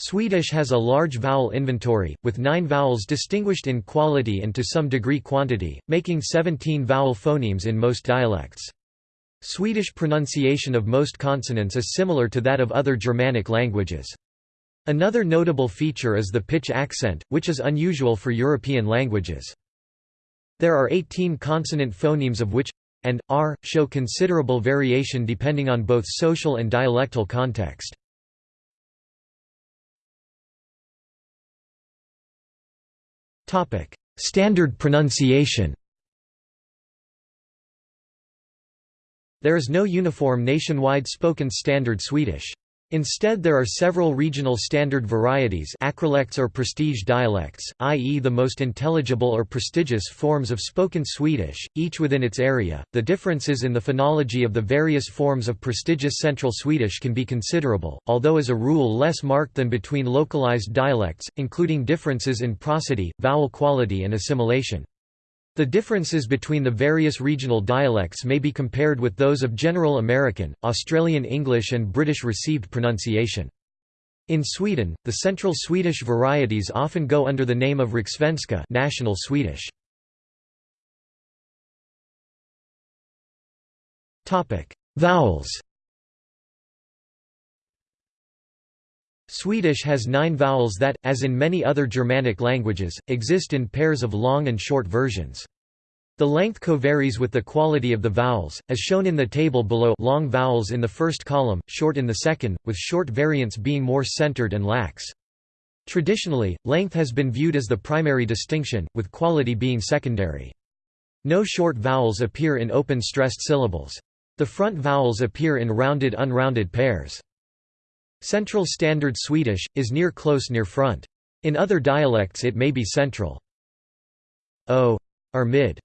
Swedish has a large vowel inventory, with nine vowels distinguished in quality and to some degree quantity, making 17 vowel phonemes in most dialects. Swedish pronunciation of most consonants is similar to that of other Germanic languages. Another notable feature is the pitch accent, which is unusual for European languages. There are 18 consonant phonemes of which and r show considerable variation depending on both social and dialectal context. Standard pronunciation There is no uniform nationwide spoken Standard Swedish. Instead there are several regional standard varieties acrolects or prestige dialects, i.e. the most intelligible or prestigious forms of spoken Swedish, each within its area. The differences in the phonology of the various forms of prestigious Central Swedish can be considerable, although as a rule less marked than between localized dialects, including differences in prosody, vowel quality and assimilation. The differences between the various regional dialects may be compared with those of General American, Australian English and British received pronunciation. In Sweden, the Central Swedish varieties often go under the name of Rikssvenska National Swedish. Vowels Swedish has nine vowels that, as in many other Germanic languages, exist in pairs of long and short versions. The length co-varies with the quality of the vowels, as shown in the table below long vowels in the first column, short in the second, with short variants being more centered and lax. Traditionally, length has been viewed as the primary distinction, with quality being secondary. No short vowels appear in open stressed syllables. The front vowels appear in rounded unrounded pairs. Central Standard Swedish, is near close near front. In other dialects it may be central. O or mid.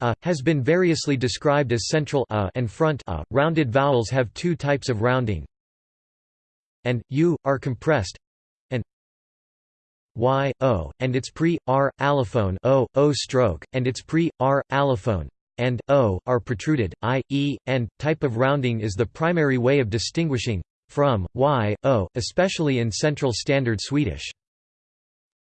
A has been variously described as central a and front a. Rounded vowels have two types of rounding. And u are compressed and y o and its pre r allophone o o stroke and its pre r allophone and o are protruded. I e and type of rounding is the primary way of distinguishing from, y, o, especially in Central Standard Swedish.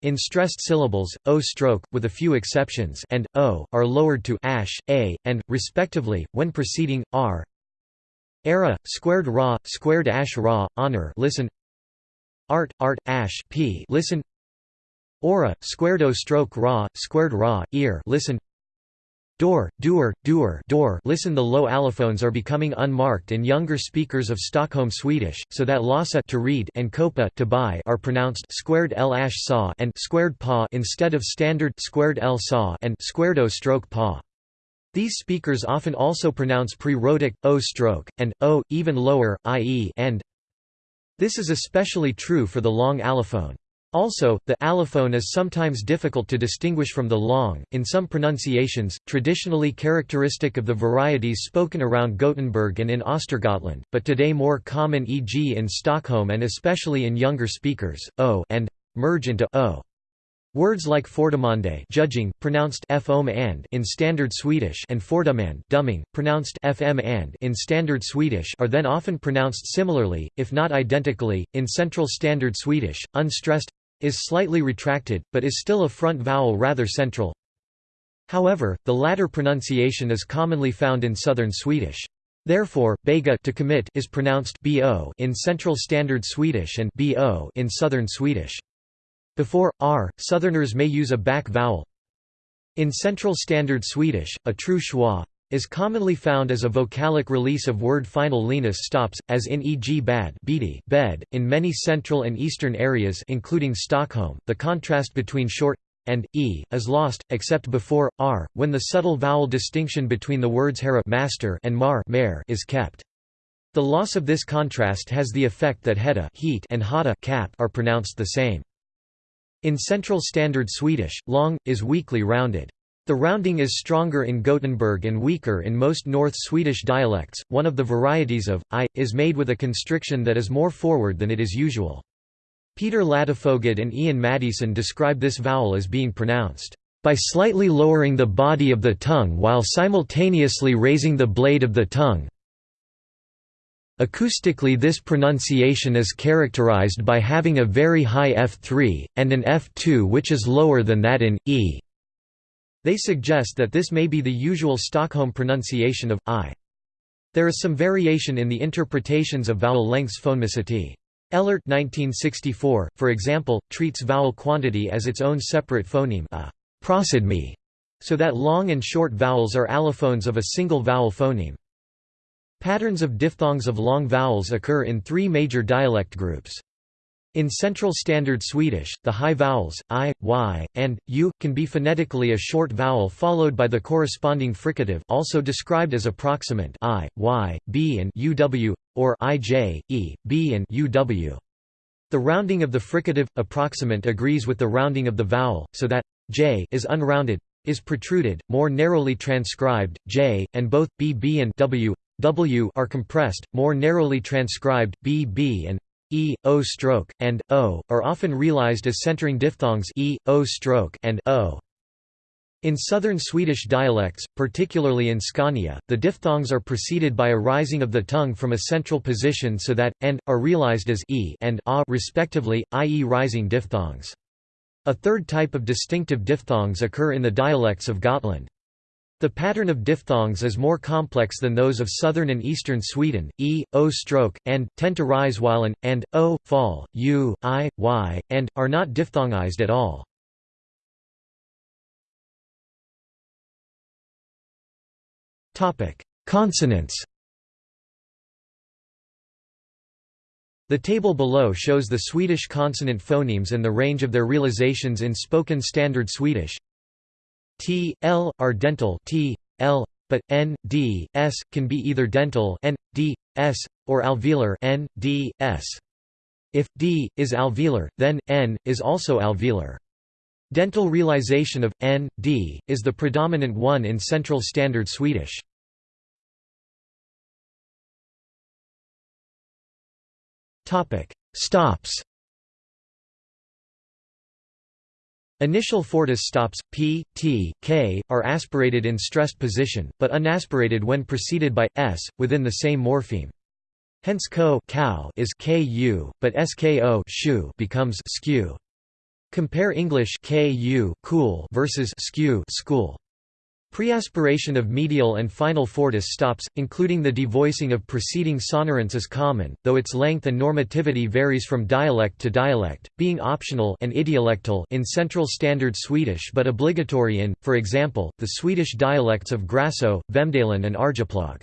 In stressed syllables, o stroke, with a few exceptions, and o are lowered to ash, a, and, respectively, when preceding r. Era, squared ra, squared ash ra, honor. Listen. Art, art, ash p. Listen. Aura, squared o stroke ra, squared ra, ear. Listen. Door, doer, doer door listen the low allophones are becoming unmarked in younger speakers of Stockholm Swedish, so that lasa to read and kopa to buy are pronounced squared l ash saw and squared pa instead of standard squared l saw and squared o stroke pa. These speakers often also pronounce pre-rhotic, o stroke, and o, even lower, i.e. and. This is especially true for the long allophone. Also, the allophone is sometimes difficult to distinguish from the long, in some pronunciations, traditionally characteristic of the varieties spoken around Gothenburg and in Östergötland, but today more common e.g. in Stockholm and especially in younger speakers, o and merge into o. Words like fordömande judging, pronounced fom and in Standard Swedish and fordömande dumming, pronounced fm and in Standard Swedish are then often pronounced similarly, if not identically, in Central Standard Swedish, unstressed is slightly retracted, but is still a front vowel rather central. However, the latter pronunciation is commonly found in Southern Swedish. Therefore, bega to commit is pronounced bo in Central Standard Swedish and bo in Southern Swedish. Before r, Southerners may use a back vowel. In Central Standard Swedish, a true schwa is commonly found as a vocalic release of word final lenis stops, as in e.g. bad bed. In many central and eastern areas including Stockholm, the contrast between short and e is lost, except before r, when the subtle vowel distinction between the words hera master and mar mare is kept. The loss of this contrast has the effect that heta heat and hata cap are pronounced the same. In Central Standard Swedish, long, is weakly rounded. The rounding is stronger in Gothenburg and weaker in most North Swedish dialects. One of the varieties of i is made with a constriction that is more forward than it is usual. Peter Ladefoged and Ian Maddieson describe this vowel as being pronounced by slightly lowering the body of the tongue while simultaneously raising the blade of the tongue. Acoustically this pronunciation is characterized by having a very high F3, and an F2 which is lower than that in, e. They suggest that this may be the usual Stockholm pronunciation of, i. There is some variation in the interpretations of vowel lengths phonemicity. Elert 1964, for example, treats vowel quantity as its own separate phoneme a prosodeme, so that long and short vowels are allophones of a single vowel phoneme. Patterns of diphthongs of long vowels occur in three major dialect groups. In Central Standard Swedish, the high vowels, i, y, and, u, can be phonetically a short vowel followed by the corresponding fricative also described as approximant i, y, b and uw, or ij, e, b and uw. The rounding of the fricative, approximant agrees with the rounding of the vowel, so that j is unrounded, is protruded, more narrowly transcribed, j, and both b, b and w w are compressed, more narrowly transcribed, b, b and e, o stroke, and o, are often realized as centering diphthongs e, o stroke and o. In southern Swedish dialects, particularly in Scania, the diphthongs are preceded by a rising of the tongue from a central position so that, and, are realized as e and a respectively, i.e. rising diphthongs. A third type of distinctive diphthongs occur in the dialects of Gotland. The pattern of diphthongs is more complex than those of southern and eastern Sweden, e, o stroke, and, tend to rise while an, and, o, fall, u, i, y, and, are not diphthongized at all. Consonants The table below shows the Swedish consonant phonemes and the range of their realizations in spoken Standard Swedish. T, L, are dental T, L, but N, D, S, can be either dental N, D, S, or alveolar N, D, S. If D is alveolar, then N is also alveolar. Dental realization of N, D is the predominant one in Central Standard Swedish. Topic: Stops. Initial fortis stops, p, t, k, are aspirated in stressed position, but unaspirated when preceded by s, within the same morpheme. Hence ko cow is ku, but sko shu becomes skew. Compare English ku cool versus skew school. Preaspiration of medial and final fortis stops, including the devoicing of preceding sonorants is common, though its length and normativity varies from dialect to dialect, being optional and idiolectal in Central Standard Swedish but obligatory in, for example, the Swedish dialects of Gräsö, Vemdalen and Arjeplog.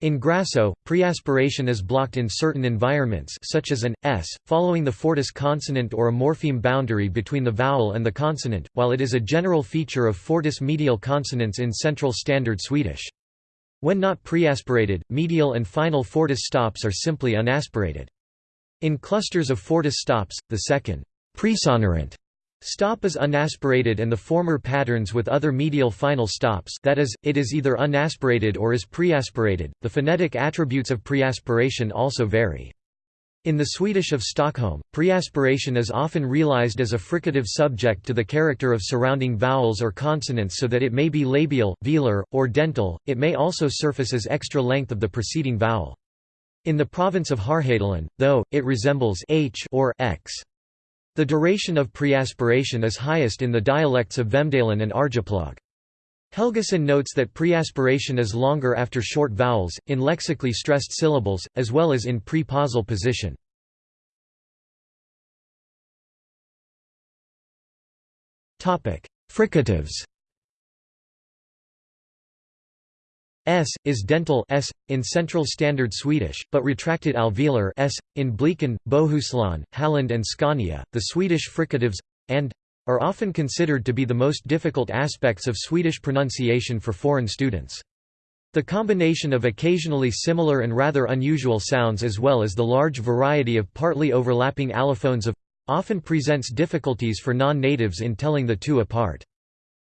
In Gräsö, preaspiration is blocked in certain environments such as an s, following the fortis consonant or a morpheme boundary between the vowel and the consonant, while it is a general feature of fortis medial consonants in Central Standard Swedish. When not preaspirated, medial and final fortis stops are simply unaspirated. In clusters of fortis stops, the second presonorant Stop is unaspirated and the former patterns with other medial final stops that is, it is either unaspirated or is preaspirated. The phonetic attributes of preaspiration also vary. In the Swedish of Stockholm, preaspiration is often realized as a fricative subject to the character of surrounding vowels or consonants so that it may be labial, velar, or dental, it may also surface as extra length of the preceding vowel. In the province of Härjedalen, though, it resembles h or x. The duration of preaspiration is highest in the dialects of Vemdalen and Arjeplog. Helgason notes that preaspiration is longer after short vowels, in lexically stressed syllables, as well as in pre-pausal position. Fricatives S is dental S in Central Standard Swedish, but retracted alveolar S in Blekinge, Bohuslän, Halland and Scania. The Swedish fricatives and are often considered to be the most difficult aspects of Swedish pronunciation for foreign students. The combination of occasionally similar and rather unusual sounds as well as the large variety of partly overlapping allophones of often presents difficulties for non-natives in telling the two apart.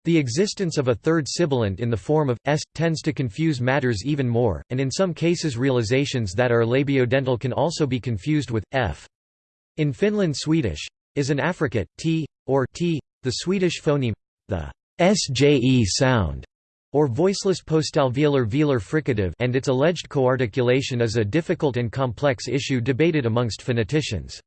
The existence of a third sibilant in the form of s tends to confuse matters even more, and in some cases realizations that are labiodental can also be confused with f. In Finland Swedish is an affricate t or t, the Swedish phoneme the sje sound or voiceless postalveolar velar fricative and its alleged coarticulation is a difficult and complex issue debated amongst phoneticians.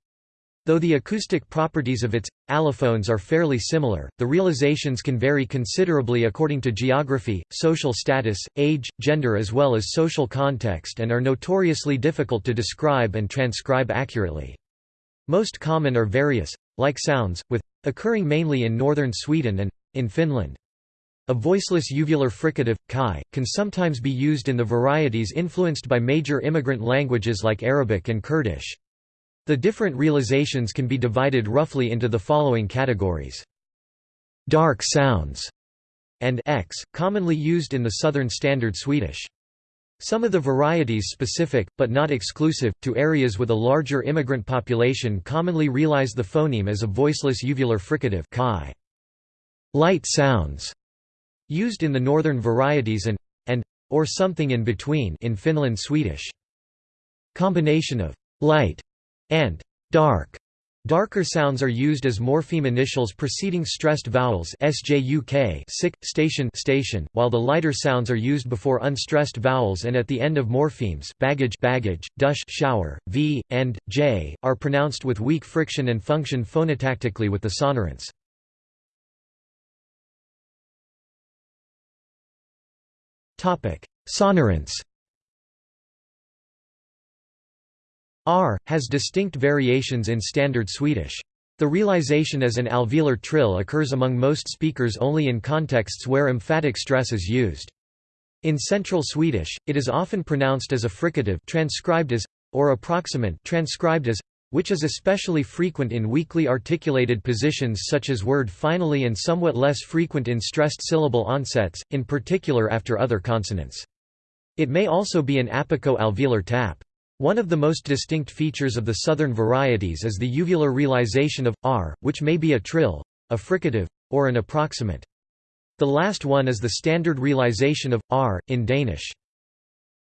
Though the acoustic properties of its allophones are fairly similar, the realizations can vary considerably according to geography, social status, age, gender as well as social context and are notoriously difficult to describe and transcribe accurately. Most common are various, like sounds, with, occurring mainly in northern Sweden and, in Finland. A voiceless uvular fricative, chi, can sometimes be used in the varieties influenced by major immigrant languages like Arabic and Kurdish. The different realizations can be divided roughly into the following categories. Dark sounds and x, commonly used in the Southern Standard Swedish. Some of the varieties specific, but not exclusive, to areas with a larger immigrant population commonly realize the phoneme as a voiceless uvular fricative chi. Light sounds Used in the northern varieties and and or something in between in Finland Swedish. Combination of light and dark Darker sounds are used as morpheme initials preceding stressed vowels sjuk sick, station, station, while the lighter sounds are used before unstressed vowels and at the end of morphemes baggage, baggage, dush, shower, v, and j are pronounced with weak friction and function phonotactically with the sonorants. Sonorants R, has distinct variations in Standard Swedish. The realization as an alveolar trill occurs among most speakers only in contexts where emphatic stress is used. In Central Swedish, it is often pronounced as a fricative transcribed as, or approximant transcribed as, which is especially frequent in weakly articulated positions such as word finally and somewhat less frequent in stressed syllable onsets, in particular after other consonants. It may also be an apico-alveolar tap. One of the most distinct features of the southern varieties is the uvular realization of r, which may be a trill, a fricative, or an approximant. The last one is the standard realization of r in Danish.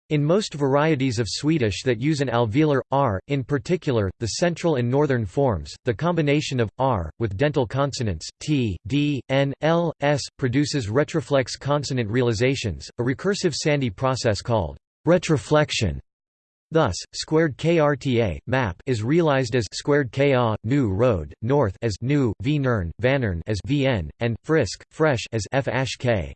In most varieties of Swedish that use an alveolar, r, in particular, the central and northern forms, the combination of, r, with dental consonants, t, d, n, l, s, produces retroflex consonant realizations, a recursive Sandhi process called retroflexion. Thus, squared krta map is realized as squared ka new road north as new v nern vanern as vn and frisk fresh as f k.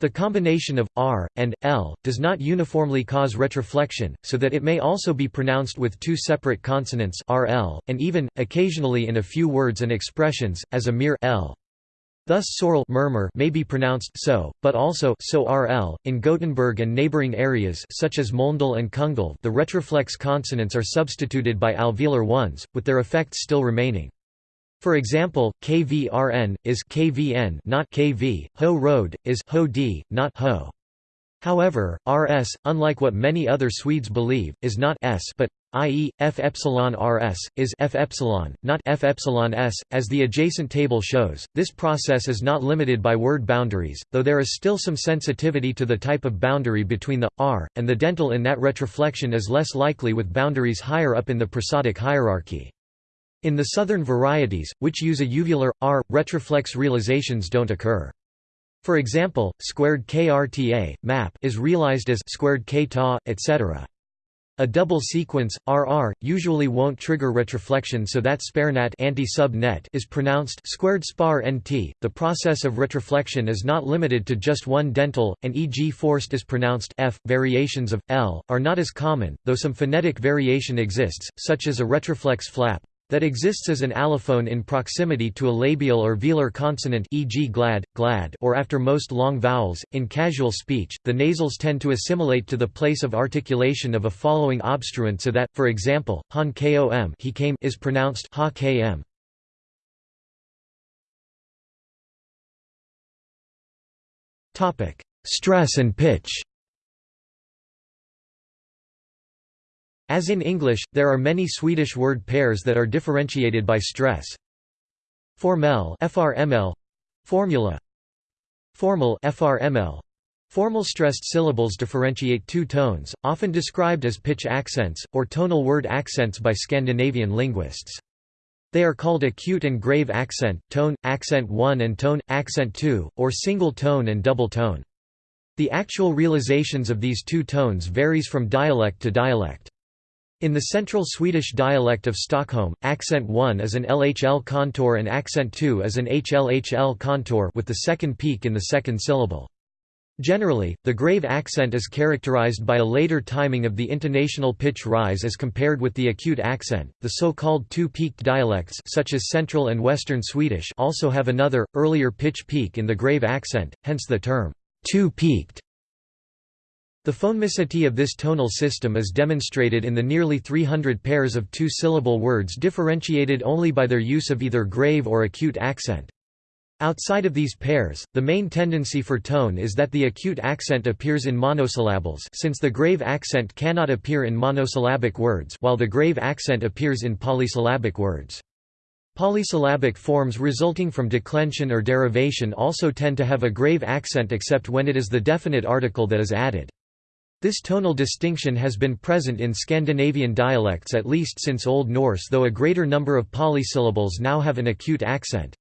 The combination of r and l does not uniformly cause retroflexion, so that it may also be pronounced with two separate consonants rl, and even, occasionally in a few words and expressions, as a mere l. Thus soral murmur may be pronounced so, but also so rl. In Gothenburg and neighboring areas such as Mölndal and Kungälv the retroflex consonants are substituted by alveolar ones, with their effects still remaining. For example, KVRN, is KVN not KV, Ho road, is Ho D, not Ho. However, RS, unlike what many other Swedes believe, is not S but, i.e., F epsilon RS, is F epsilon, not F epsilon S, as the adjacent table shows. This process is not limited by word boundaries, though there is still some sensitivity to the type of boundary between the R and the dental in that retroflexion is less likely with boundaries higher up in the prosodic hierarchy. In the southern varieties, which use a uvular, r, retroflex realizations don't occur. For example, squared krta, map is realized as squared k-ta, etc. A double sequence, RR, usually won't trigger retroflexion so that sparenat anti-sub net is pronounced squared spar nt. The process of retroflexion is not limited to just one dental, and e.g. forced is pronounced f. Variations of l are not as common, though some phonetic variation exists, such as a retroflex flap that exists as an allophone in proximity to a labial or velar consonant e.g. glad, glad or after most long vowels. In casual speech, the nasals tend to assimilate to the place of articulation of a following obstruent so that, for example, han kom he came is pronounced ha km. Stress and pitch As in English, there are many Swedish word pairs that are differentiated by stress. Formell FRML formula Formal FRML Formal stressed syllables differentiate two tones, often described as pitch accents, or tonal word accents by Scandinavian linguists. They are called acute and grave accent, tone, accent 1 and tone, accent 2, or single tone and double tone. The actual realizations of these two tones varies from dialect to dialect. In the central Swedish dialect of Stockholm, accent 1 is an LHL contour and accent 2 is an HLHL contour with the second peak in the second syllable. Generally, the grave accent is characterized by a later timing of the intonational pitch rise as compared with the acute accent. The so-called two-peaked dialects such as Central and Western Swedish also have another earlier pitch peak in the grave accent, hence the term two-peaked. The phonemicity of this tonal system is demonstrated in the nearly 300 pairs of two-syllable words differentiated only by their use of either grave or acute accent. Outside of these pairs, the main tendency for tone is that the acute accent appears in monosyllables since the grave accent cannot appear in monosyllabic words while the grave accent appears in polysyllabic words. Polysyllabic forms resulting from declension or derivation also tend to have a grave accent except when it is the definite article that is added. This tonal distinction has been present in Scandinavian dialects at least since Old Norse though a greater number of polysyllables now have an acute accent.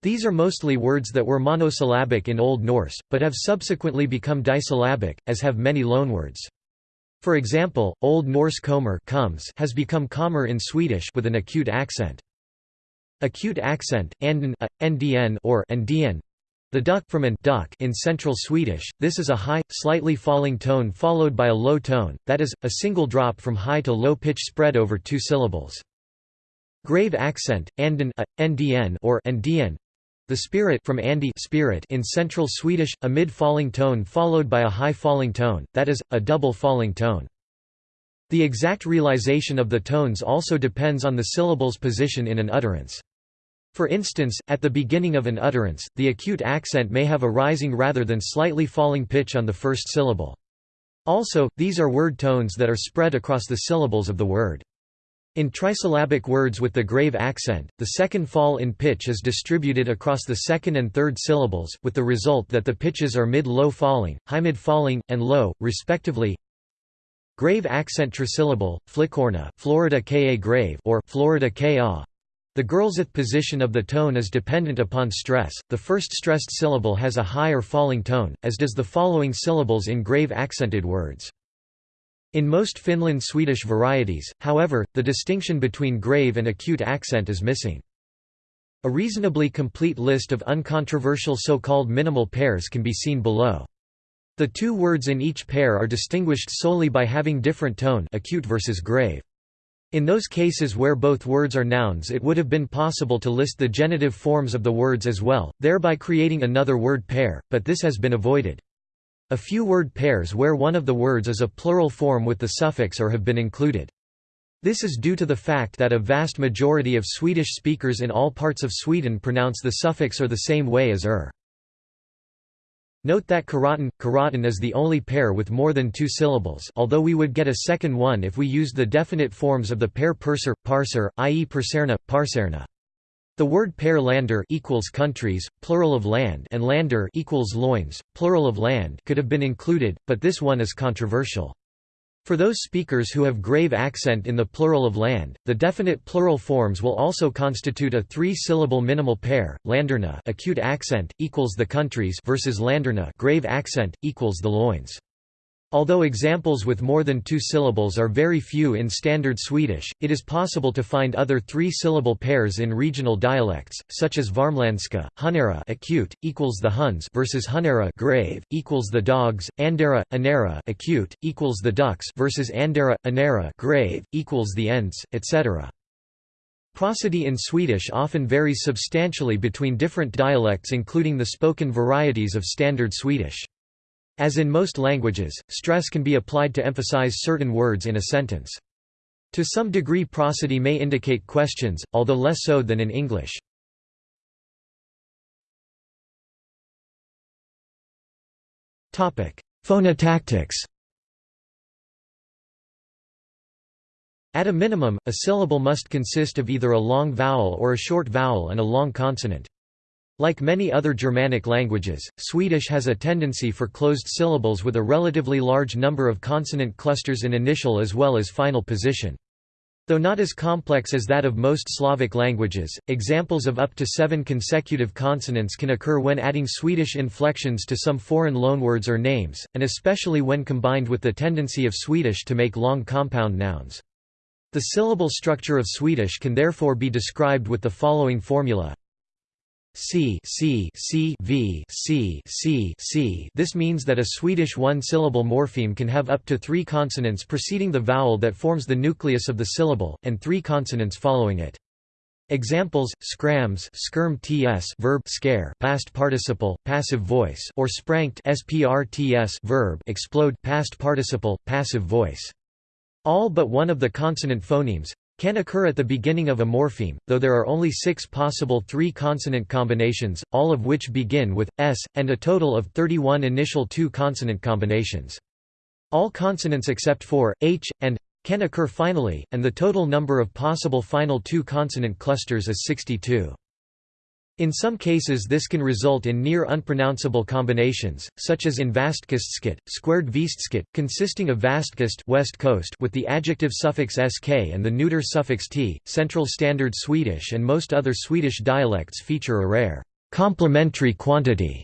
These are mostly words that were monosyllabic in Old Norse, but have subsequently become disyllabic, as have many loanwords. For example, Old Norse kommer comes has become kommer in Swedish with an acute accent. Acute accent, anden, a, ndn or ndn, the duck from an duck in Central Swedish, this is a high, slightly falling tone followed by a low tone, that is, a single drop from high to low pitch spread over two syllables. Grave accent, anden, a, ndn or ndn, the spirit from Andy spirit in Central Swedish, a mid-falling tone followed by a high falling tone, that is, a double falling tone. The exact realization of the tones also depends on the syllable's position in an utterance. For instance, at the beginning of an utterance, the acute accent may have a rising rather than slightly falling pitch on the first syllable. Also, these are word tones that are spread across the syllables of the word. In trisyllabic words with the grave accent, the second fall in pitch is distributed across the second and third syllables, with the result that the pitches are mid-low falling, high-mid falling, and low, respectively. Grave accent trisyllable, flickorna Florida ka grave or Florida ka the girlsth position of the tone is dependent upon stress. The first stressed syllable has a high or falling tone, as does the following syllables in grave accented words. In most Finland Swedish varieties, however, the distinction between grave and acute accent is missing. A reasonably complete list of uncontroversial so-called minimal pairs can be seen below. The two words in each pair are distinguished solely by having different tone acute versus grave. In those cases where both words are nouns it would have been possible to list the genitive forms of the words as well, thereby creating another word pair, but this has been avoided. A few word pairs where one of the words is a plural form with the suffix or have been included. This is due to the fact that a vast majority of Swedish speakers in all parts of Sweden pronounce the suffix or the same way as er. Note that karaten, karaten is the only pair with more than two syllables although we would get a second one if we used the definite forms of the pair purser, parser, i.e. perserna, parserna. The word pair lander equals countries, plural of land and lander equals loins, plural of land could have been included, but this one is controversial. For those speakers who have grave accent in the plural of land, the definite plural forms will also constitute a three-syllable minimal pair. Landerna acute accent equals the countries versus Landerna grave accent equals the loins. Although examples with more than two syllables are very few in Standard Swedish, it is possible to find other three-syllable pairs in regional dialects, such as Värmländska, Hunera acute, equals the Huns versus Hunera grave, equals the dogs, Andera, Anera acute, equals the ducks versus Andera, Anera grave, equals the Ents, etc. Prosody in Swedish often varies substantially between different dialects including the spoken varieties of Standard Swedish. As in most languages, stress can be applied to emphasize certain words in a sentence. To some degree prosody may indicate questions, although less so than in English. Phonotactics At a minimum, a syllable must consist of either a long vowel or a short vowel and a long consonant. Like many other Germanic languages, Swedish has a tendency for closed syllables with a relatively large number of consonant clusters in initial as well as final position. Though not as complex as that of most Slavic languages, examples of up to seven consecutive consonants can occur when adding Swedish inflections to some foreign loanwords or names, and especially when combined with the tendency of Swedish to make long compound nouns. The syllable structure of Swedish can therefore be described with the following formula C C C V C C C. This means that a Swedish one-syllable morpheme can have up to three consonants preceding the vowel that forms the nucleus of the syllable, and three consonants following it. Examples: scrams, skirm ts, verb scare, past participle, passive voice, or sprankt sprts, verb explode, past participle, passive voice. All but one of the consonant phonemes, can occur at the beginning of a morpheme, though there are only six possible three-consonant combinations, all of which begin with s, and a total of 31 initial two-consonant combinations. All consonants except for h and can occur finally, and the total number of possible final two-consonant clusters is 62. In some cases this can result in near unpronounceable combinations, such as in Vastkustskit, squared Vistskit, consisting of Vastkust west coast with the adjective suffix sk and the neuter suffix t. Central Standard Swedish and most other Swedish dialects feature a rare complementary quantity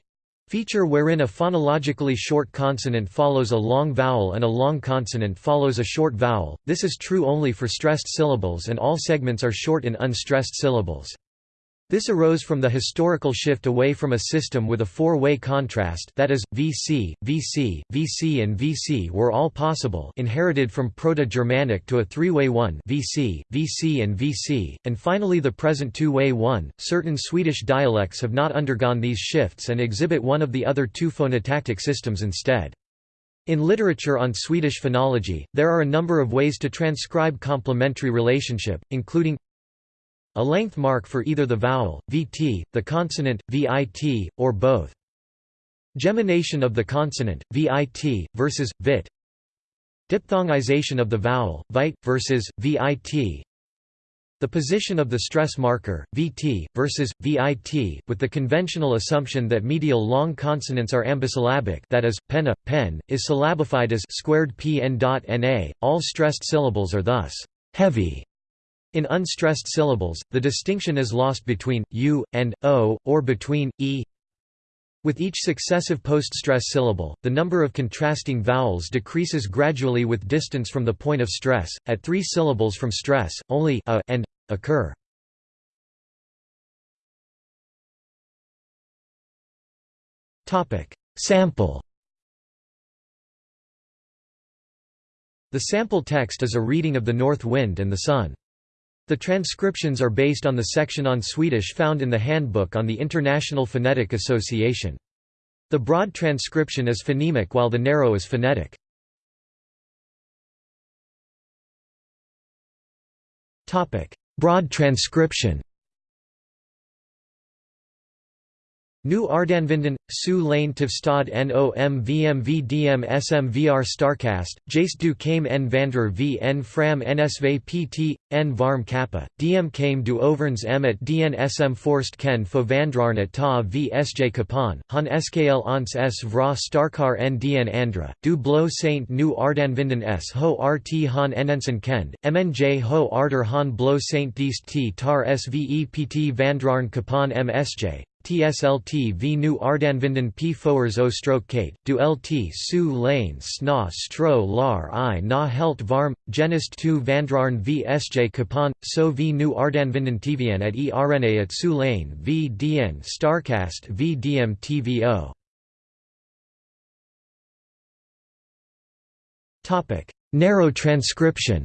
feature wherein a phonologically short consonant follows a long vowel and a long consonant follows a short vowel. This is true only for stressed syllables and all segments are short in unstressed syllables. This arose from the historical shift away from a system with a four-way contrast that is, VC, VC, VC and VC were all possible inherited from Proto-Germanic to a three-way one VC, VC and VC, and finally the present two-way one. Certain Swedish dialects have not undergone these shifts and exhibit one of the other two phonotactic systems instead. In literature on Swedish phonology, there are a number of ways to transcribe complementary relationship, including a length mark for either the vowel, vt, the consonant, vit, or both. Gemination of the consonant, vit, versus, vit. Diphthongization of the vowel, vite, versus, vit. The position of the stress marker, vt, versus, vit, with the conventional assumption that medial long consonants are ambisyllabic that is, penna, pen, is syllabified as squared pn.na, all stressed syllables are thus heavy in unstressed syllables, the distinction is lost between u and o, or between e. With each successive post-stress syllable, the number of contrasting vowels decreases gradually with distance from the point of stress. At three syllables from stress, only a and occur. Topic: Sample. The sample text is a reading of the north wind and the sun. The transcriptions are based on the section on Swedish found in the Handbook on the International Phonetic Association. The broad transcription is phonemic while the narrow is phonetic. Broad transcription Nu Ardanvinden, Su Lane Tivstad Nom VMV SMVR Starcast, Jace du Kame en Vandrer v. En Fram NSV PT, en Varm Kappa, DM Kame du Overns M at DN SM Forst Ken Fo Vandrarn at Ta v SJ Kapan, Han SKL Ons S Vra Starkar en DN Andra, du Blo Saint Nu Ardanvinden S Ho RT Han Enensen Kend, MNJ Ho Arter Han Blo Saint Diest T Tar SVEPT Vandrarn Kapan MSJ, TSLT v nu Ardanvinden p foers o stroke kate, du lt su lane sna stro lar i na helt varm, genist tu vandrarn v sj kapan, so v nu Ardanvinden tvn at e rna at su lane v dn starcast v dm tvo. Narrow transcription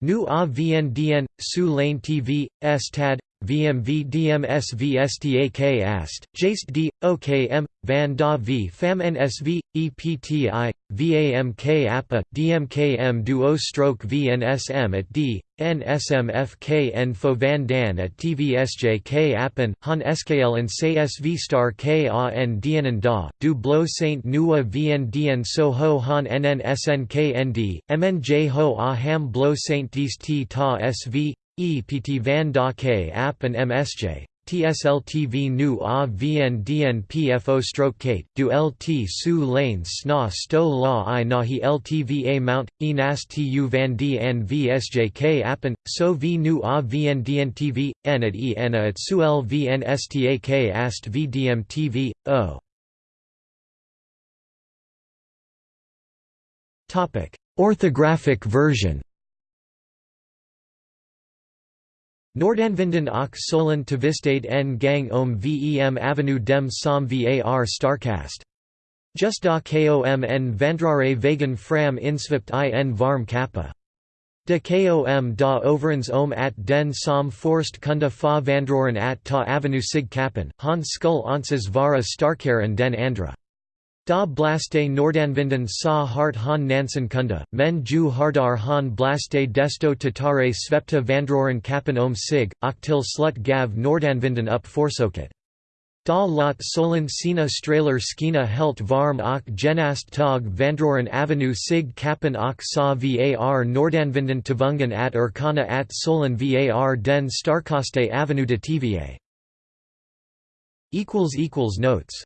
Nu a vn dn, su lane tv, s tad, vmv dms vstak ast, jaste d, okm, van da v fam nsv, epti, vamk appa, dmkm duo stroke vnsm at d, nsmfk fo van dan at tvsjk appen, han skl and say sv star k a n dn da, du blo saint nua vn dn so ho han nn snk nd, mnj ho a ham blo saint dis t ta sv, E. P. T. van da K app and MSJ. tsltv nu a vndn pfo stroke kate du lt su lane sna sto la i nahi ltva mount e tu van d n vsjk appen so v nu a vndn tv n at e n at su l vn ast vdm tv o Orthographic version Nordanvinden och Solen Tvistade en gang om Vem Avenue dem som var Starcast. Just da kom en vandrare vegan fram insvipt i en varm kappa. De kom da overens om at den som forst kunda fa vandroren at ta avenue sig kappen, han skull onses vara starkaren den andra. Da blaste Nordanvinden sa hart han Nansen kunda, men ju hardar han blaste desto tatare svepta vandroren kappen om sig, till slut gav Nordanvinden upp forsoket. Da lot solen sina straler skina helt varm och genast tog vandroren avenue sig kappen och sa var Nordanvinden tvungen at urkana at solen var den starkaste avenue de TVA. Notes